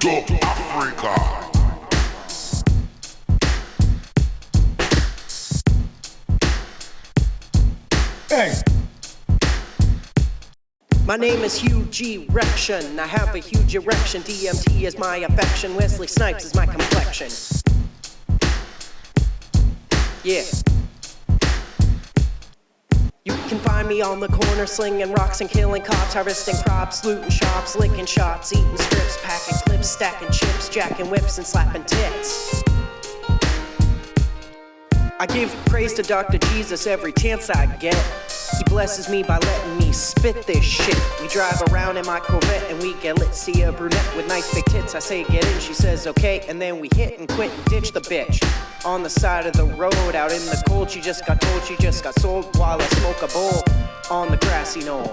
Dub Africa. Hey. My name is huge erection. I have a huge erection. DMT is my affection. Wesley Snipes is my complexion. Yeah. Find me on the corner slinging rocks and killing cops, harvesting crops, looting shops, licking shots, eating strips, packing clips, stacking chips, jacking whips, and slapping tits. I give praise to Dr. Jesus every chance I get. He blesses me by letting me spit this shit. We drive around in my Corvette and we get lit. See a brunette with nice big tits. I say get in, she says okay, and then we hit and quit and ditch the bitch. On the side of the road, out in the cold, she just got told she just got sold while I smoke a bowl on the grassy knoll.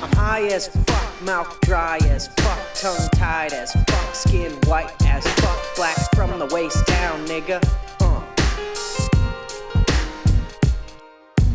I'm high as fuck, mouth dry as fuck, tongue tied as fuck, skin white as fuck, black from the waist down, nigga.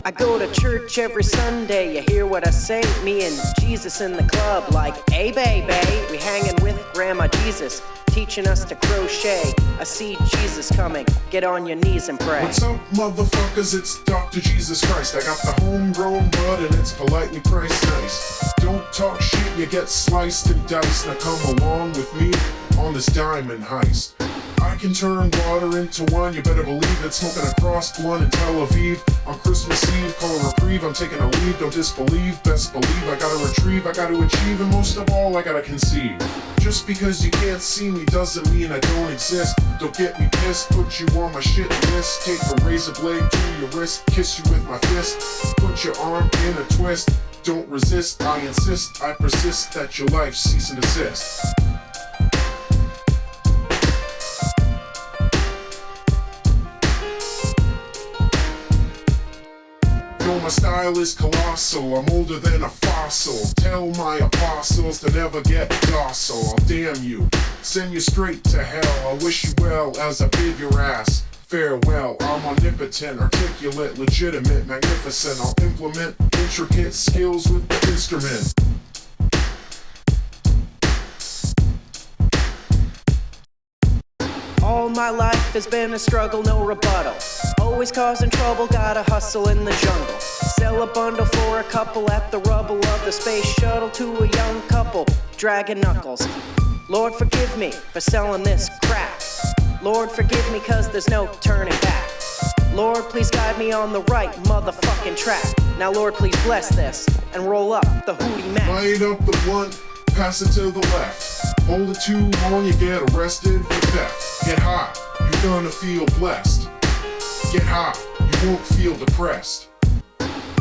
I go to church every Sunday, you hear what I say? Me and Jesus in the club, like, hey baby, we hanging with Grandma Jesus, teaching us to crochet. I see Jesus coming, get on your knees and pray. What's up, motherfuckers? It's Dr. Jesus Christ. I got the homegrown bud and it's politely priced nice. Don't talk shit, you get sliced and diced. Now come along with me on this diamond heist. I can turn water into wine, you better believe it. Smoking a cross blunt in Tel Aviv on Christmas Eve. Call a reprieve, I'm taking a leave, don't disbelieve. Best believe I gotta retrieve, I gotta achieve, and most of all, I gotta conceive. Just because you can't see me doesn't mean I don't exist. Don't get me pissed, put you on my shit list. Take a razor blade to your wrist, kiss you with my fist. Put your arm in a twist. Don't resist, I insist, I persist that your life cease and desist. My style is colossal. I'm older than a fossil. Tell my apostles to never get docile. I'll damn you, send you straight to hell. I wish you well as I bid your ass. Farewell, I'm omnipotent, articulate, legitimate, magnificent. I'll implement intricate skills with the instrument. My life has been a struggle, no rebuttal. Always causing trouble, gotta hustle in the jungle. Sell a bundle for a couple at the rubble of the space shuttle to a young couple, dragging knuckles. Lord, forgive me for selling this crap. Lord, forgive me cause there's no turning back. Lord, please guide me on the right motherfucking track. Now, Lord, please bless this and roll up the hootie mac. Light up the blunt, pass it to the left. Hold it too long, you get arrested for theft. Get high, you're gonna feel blessed. Get high, you won't feel depressed.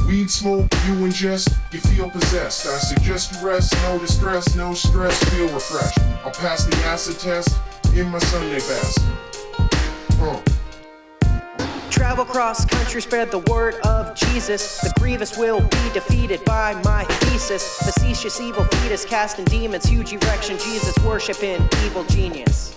Weed smoke, you ingest, you feel possessed. I suggest you rest, no distress, no stress, feel refreshed. I'll pass the acid test in my Sunday best. Uh. Travel cross country, spread the word of Jesus. The grievous will be defeated by my thesis. Facetious evil fetus casting demons, huge erection, Jesus worshiping evil genius.